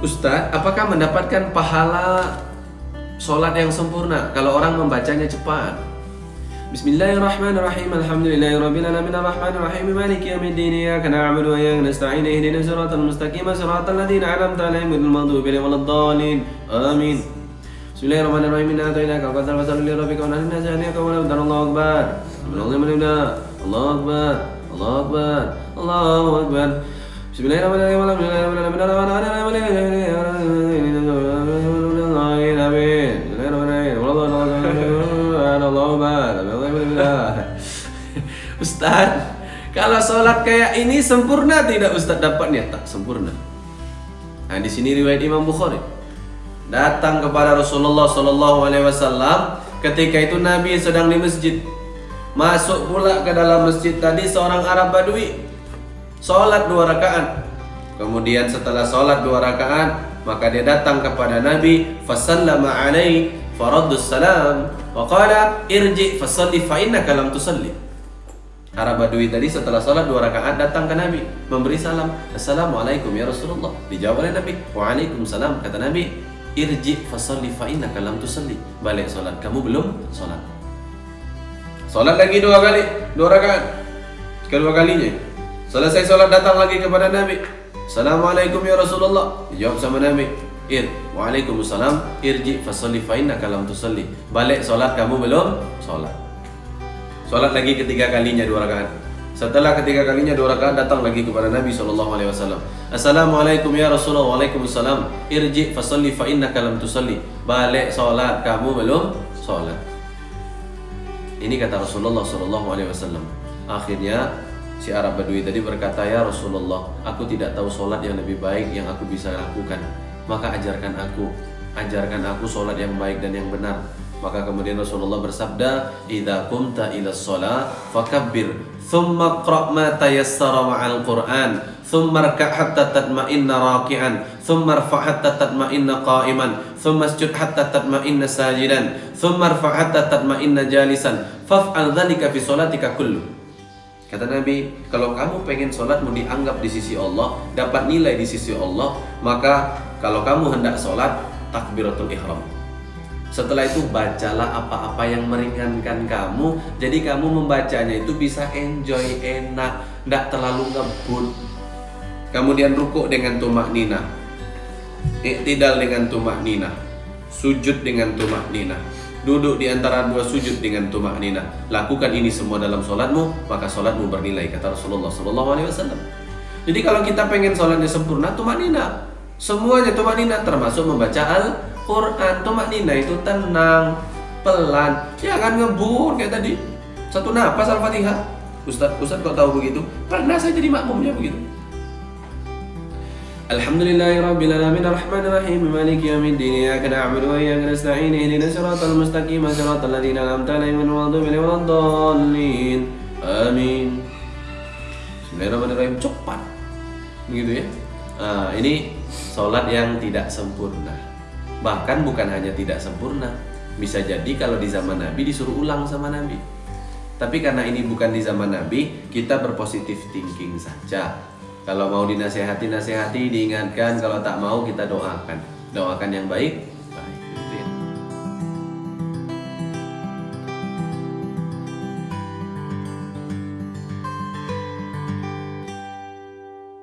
Ustadz, apakah mendapatkan pahala sholat yang sempurna kalau orang membacanya cepat? Bismillahirrahmanirrahim. Alhamdulillahirabbil alamin maliki yaumiddin iyyaka na'budu wa iyyaka nasta'in ihdinas siratal mustaqim siratal ladzina an'amta 'alaihim ghairil maghdubi 'alaihim. Amin. Bismillahirrahmanirrahim. Inna a'tainaka al-kautsar fasalli li rabbika wanhar inna shani'aka huwal abtar. Allahu akbar. Allahu akbar. Allahu akbar. Allahu akbar. Ustaz, kalau sholat kayak ini sempurna tidak Ustaz dapatnya? Tak sempurna. Nah di sini riwayat Imam Bukhari datang kepada Rasulullah Shallallahu Alaihi Wasallam ketika itu Nabi sedang di masjid masuk pula ke dalam masjid tadi seorang Arab Badui sholat dua rakaat. Kemudian setelah sholat dua rakaat maka dia datang kepada Nabi fasallama alaih faraddus salam. Wa qala irji fasalli fa innaka lam tusalli. Arab Badui tadi setelah sholat dua rakaat datang ke Nabi memberi salam Assalamualaikum ya Rasulullah. Dijawab oleh Nabi Waalaikumsalam kata Nabi irji fasalli fa innaka lam tusalli. Balik sholat. Kamu belum sholat. Sholat lagi dua kali dua rakaat. Kedua kalinya selesai sholat datang lagi kepada Nabi Assalamualaikum ya Rasulullah dijawab sama Nabi Ir, Waalaikumsalam irji fasalli fa innaka lam balik sholat kamu belum sholat Sholat lagi ketiga kalinya dua rakaat. Setelah ketiga kalinya dua rakaat datang lagi kepada Nabi Shallallahu Alaihi Wasallam. Assalamualaikum ya Rasulullah. Waalaikumsalam. Irji fasalli fa innaka lam. Balik sholat kamu belum sholat. Ini kata Rasulullah Shallallahu Alaihi Wasallam. Akhirnya si Arab Badui tadi berkata ya Rasulullah, aku tidak tahu sholat yang lebih baik yang aku bisa lakukan. Maka ajarkan aku, ajarkan aku sholat yang baik dan yang benar. Maka kemudian Rasulullah bersabda, "Idza qumta ila shalah fakabbir, thumma qra' ma tayassara ma'al Qur'an, thumma rka' hatta tatma'inna raki'an, thumma rfa' hatta tatma'inna qa'iman, thumma isjud hatta tatma'inna sajidan, thumma rfa' hatta tatma'inna jalisan, faf'al dzalika fi sholatika kullu." Kata Nabi, kalau kamu pengen sholatmu dianggap di sisi Allah, dapat nilai di sisi Allah, maka kalau kamu hendak sholat, takbiratul ihram. Setelah itu bacalah apa-apa yang meringankan kamu Jadi kamu membacanya itu bisa enjoy, enak Tidak terlalu ngebut. Kemudian rukuk dengan tumak nina. Iktidal dengan tumak nina. Sujud dengan tumak nina Duduk di antara dua sujud dengan tumak nina Lakukan ini semua dalam sholatmu Maka sholatmu bernilai Kata Rasulullah SAW Jadi kalau kita pengen sholatnya sempurna Tumak nina Semuanya tumak nina termasuk membaca al Quran tumak nina itu tenang, pelan, jangan ngebut kayak tadi. Satu nafas Al-Fatihah. Ustaz, Ustaz kok tahu begitu? Pernah saya jadi makmumnya begitu. Amin. Bismillahirrahmanirrahim cepat. Begitu ya. Nah, ini salat yang tidak sempurna. Bahkan bukan hanya tidak sempurna, bisa jadi kalau di zaman Nabi disuruh ulang sama Nabi. Tapi karena ini bukan di zaman Nabi, kita berpositif thinking saja. Kalau mau dinasehati, nasehati, diingatkan. Kalau tak mau, kita doakan. Doakan yang baik,